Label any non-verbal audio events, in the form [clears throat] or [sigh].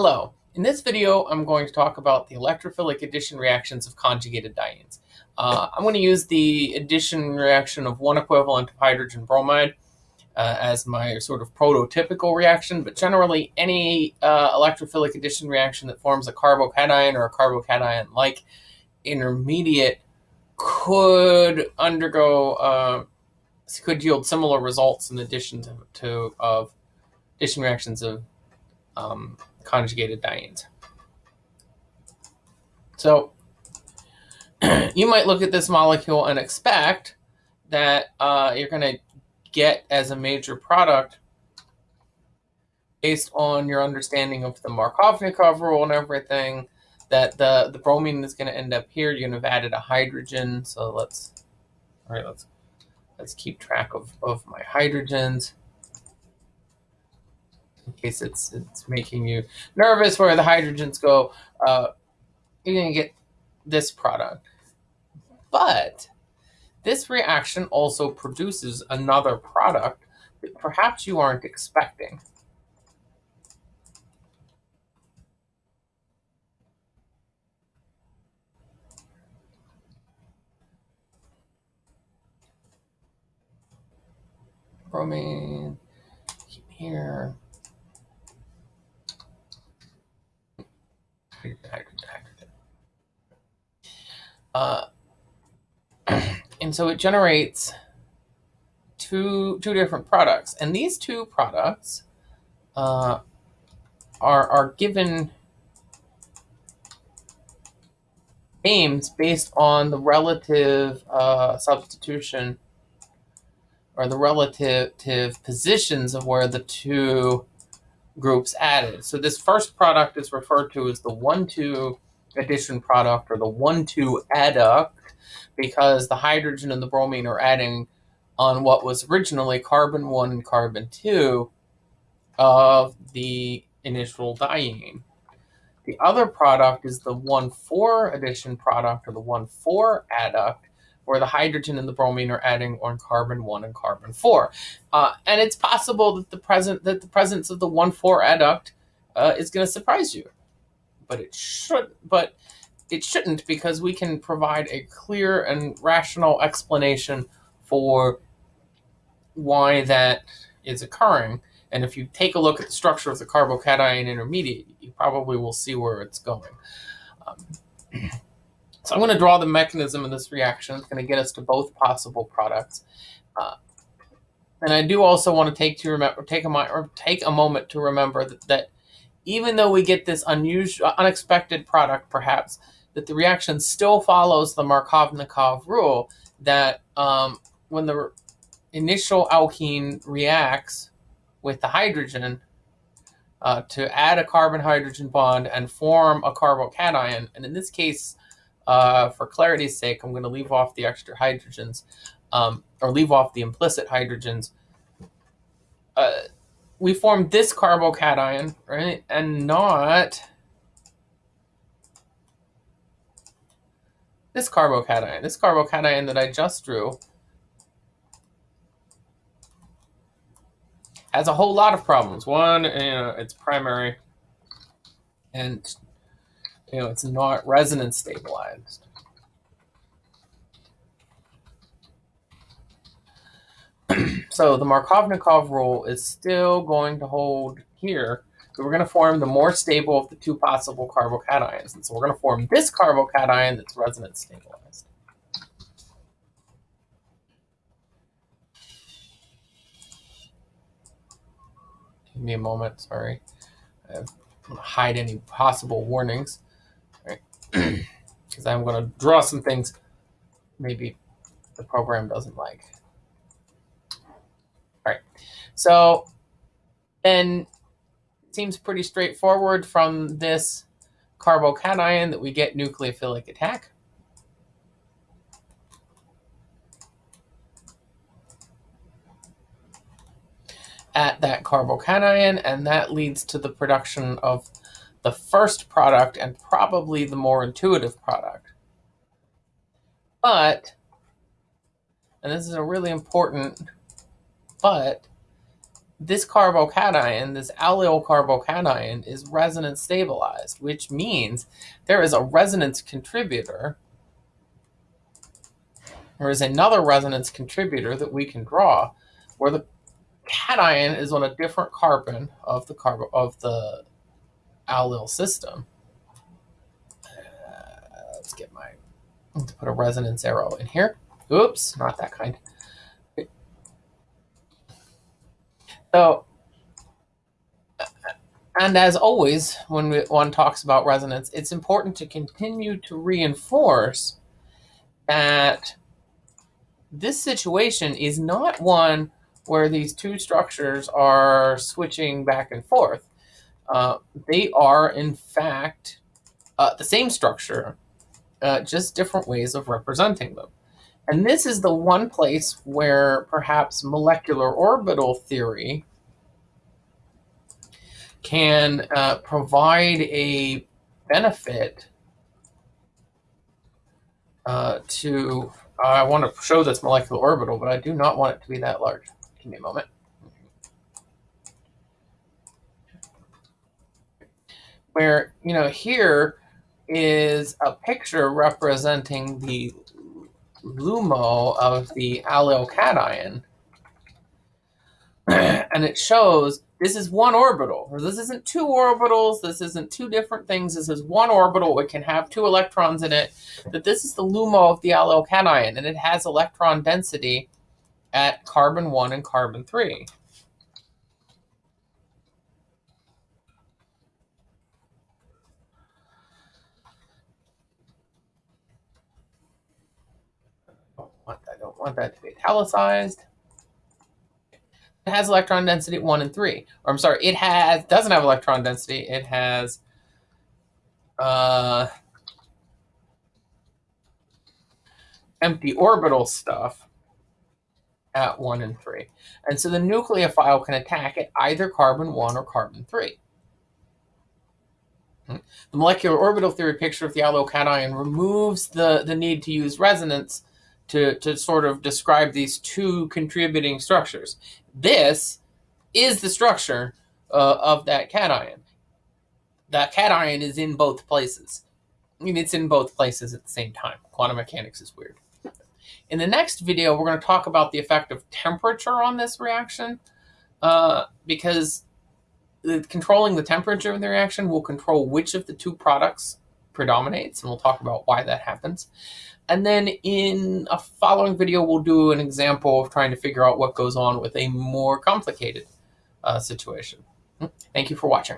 Hello. In this video, I'm going to talk about the electrophilic addition reactions of conjugated dienes. Uh, I'm going to use the addition reaction of one equivalent of hydrogen bromide uh, as my sort of prototypical reaction, but generally any uh, electrophilic addition reaction that forms a carbocation or a carbocation-like intermediate could undergo, uh, could yield similar results in addition to, to of addition reactions of um, conjugated dienes. So [clears throat] you might look at this molecule and expect that uh, you're going to get as a major product based on your understanding of the Markovnikov rule and everything that the the bromine is going to end up here. You're going to have added a hydrogen. So let's all right let's let's keep track of of my hydrogens in case it's it's making you nervous where the hydrogens go, uh, you're going to get this product. But this reaction also produces another product that perhaps you aren't expecting. Bromine here. Uh, [clears throat] and so it generates two two different products, and these two products uh, are are given names based on the relative uh, substitution or the relative positions of where the two groups added. So this first product is referred to as the 1,2 addition product or the 1,2 adduct because the hydrogen and the bromine are adding on what was originally carbon 1 and carbon 2 of the initial diene. The other product is the 1,4 addition product or the 1,4 adduct where the hydrogen and the bromine are adding on carbon one and carbon four. Uh, and it's possible that the present that the presence of the one four adduct uh, is going to surprise you, but it should. But it shouldn't because we can provide a clear and rational explanation for why that is occurring. And if you take a look at the structure of the carbocation intermediate, you probably will see where it's going. Um, [clears throat] So I'm going to draw the mechanism of this reaction. It's going to get us to both possible products. Uh, and I do also want to take to remember take a take a moment to remember that, that even though we get this unusual unexpected product perhaps that the reaction still follows the Markovnikov rule that um, when the initial alkene reacts with the hydrogen uh, to add a carbon hydrogen bond and form a carbocation and in this case uh, for clarity's sake, I'm going to leave off the extra hydrogens, um, or leave off the implicit hydrogens. Uh, we formed this carbocation, right, and not this carbocation. This carbocation that I just drew has a whole lot of problems. One, you know, it's primary, and you know, it's not resonance stabilized. [clears throat] so the Markovnikov rule is still going to hold here. So we're going to form the more stable of the two possible carbocations. And so we're going to form this carbocation that's resonance stabilized. Give me a moment, sorry. I have hide any possible warnings because I'm going to draw some things maybe the program doesn't like. All right, so then it seems pretty straightforward from this carbocation that we get nucleophilic attack. at that carbocation, and that leads to the production of the first product and probably the more intuitive product. But, and this is a really important but, this carbocation, this allyl carbocation, is resonance stabilized, which means there is a resonance contributor. There is another resonance contributor that we can draw where the cation is on a different carbon of the carbo of the allyl system. Uh, let's get my let's put a resonance arrow in here. Oops, not that kind. So, and as always, when we, one talks about resonance, it's important to continue to reinforce that this situation is not one where these two structures are switching back and forth. Uh, they are, in fact, uh, the same structure, uh, just different ways of representing them. And this is the one place where perhaps molecular orbital theory can uh, provide a benefit uh, to, I want to show this molecular orbital, but I do not want it to be that large. Give me a moment. Where, you know, here is a picture representing the LUMO of the allyl cation. [clears throat] and it shows this is one orbital. This isn't two orbitals. This isn't two different things. This is one orbital. It can have two electrons in it. That this is the LUMO of the allyl cation, and it has electron density at carbon 1 and carbon 3. Want that to be italicized. It has electron density at 1 and 3. Or I'm sorry, it has doesn't have electron density. It has uh, empty orbital stuff at 1 and 3. And so the nucleophile can attack at either carbon 1 or carbon 3. Hmm. The molecular orbital theory picture of the allyl cation removes the, the need to use resonance to, to sort of describe these two contributing structures. This is the structure uh, of that cation. That cation is in both places. I mean, it's in both places at the same time. Quantum mechanics is weird. In the next video, we're going to talk about the effect of temperature on this reaction uh, because controlling the temperature of the reaction will control which of the two products predominates, and we'll talk about why that happens. And then in a following video, we'll do an example of trying to figure out what goes on with a more complicated uh, situation. Thank you for watching.